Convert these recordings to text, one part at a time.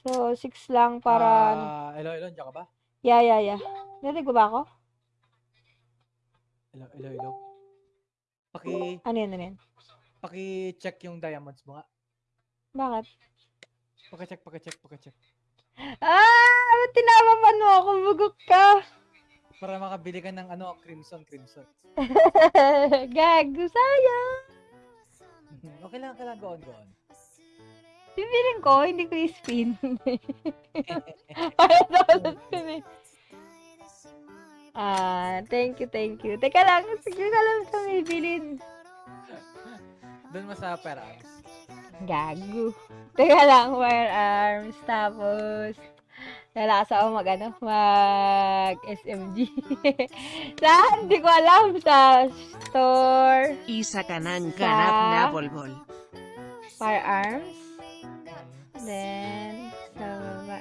So, 6 lang para... Ah, hello, hello, nandiyan ka ba? Yeah, yeah, yeah. Narinig ko ba ako? Hello, hello, hello. Paki, Ano yun, ano yun? paki-check yung diamonds mo nga. Bakit? Paki-check, paki-check, paki-check. Ah! Ba't tinapapan mo ako? Bugok ka! Para makabili ka ng ano, crimson, crimson. Gago, sayang! okay lang, okay lang, go on, go on. Bibiling ko, hindi ko i-spin. Para daw spin eh. Ah, thank you, thank you. Teka lang, sige ka lang sa may bilin. Doon mo sa perams. Gago. Teka lang, firearms. Tapos, lalakas ako mag, ano, mag SMG. Saan? Hindi ko alam. Sa store, Isa ka ng ganap na bolbol. firearms. Then, sa baba.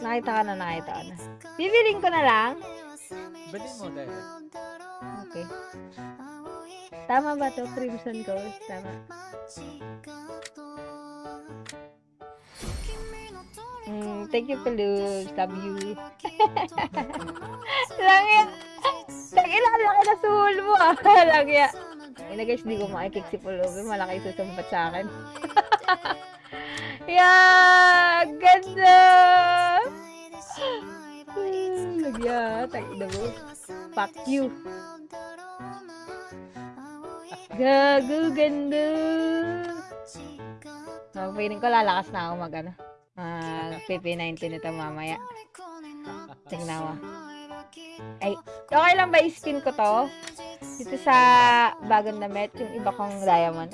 Nakita ka na, nakita ka na. Bibiling ko na lang. Bilhin mo dahil. Okay. Tama ba to? Crimson Ghost? Tama. Mm, thank you, Pelus. Love you. Lang yan. Nag-ilan laki na suhol mo ah. Lang yan. Ina guys, di ko makikik si Pulubi. Malaki susumpat sa akin. yeah! Ganda! Lagya. Tagina mo. Fuck you. Gago, ganda. So, feeling ko lalakas na ako mag ano. Mag PP19 nito mamaya. Tingnan mo. Ay, okay lang ba i-spin ko to? Dito sa bagong damit, yung iba kong diamond.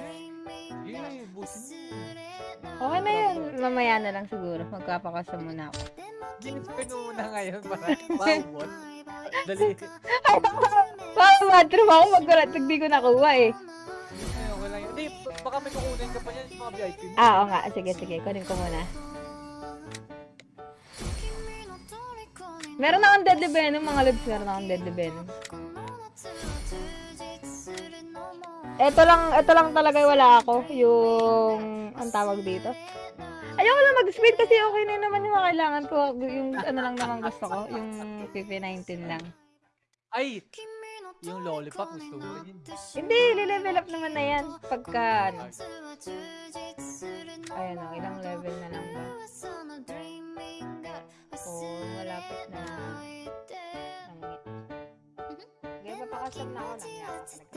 Okay na yun. Mamaya na lang siguro. Magkapakasa muna ako. Ginipin mo muna ngayon para maubot. Dali. Wow, bathroom ako. Magkurat. Hindi ko nakuha eh. Ay, okay lang yun. Hindi, baka may kukunin ka pa yan sa mga VIP mo. Ah, oo nga. Sige, sige. Kunin ko muna. Meron akong deadly venom, mga lods. Meron akong deadly venom. Ito lang, ito lang talaga yung wala ako. Yung, ang tawag dito. Ayoko lang mag-speed kasi okay na naman yung mga kailangan ko. Yung ano lang naman gusto ko. Yung PP19 lang. Ay! Yung lollipop, gusto mo rin yun. Hindi, lilevel up naman na yan. Pagka, ano. Ayan o, ilang level na lang ba? Oh, malapit na. Langit. Sige, papakasam na ako lang. Yan, talaga.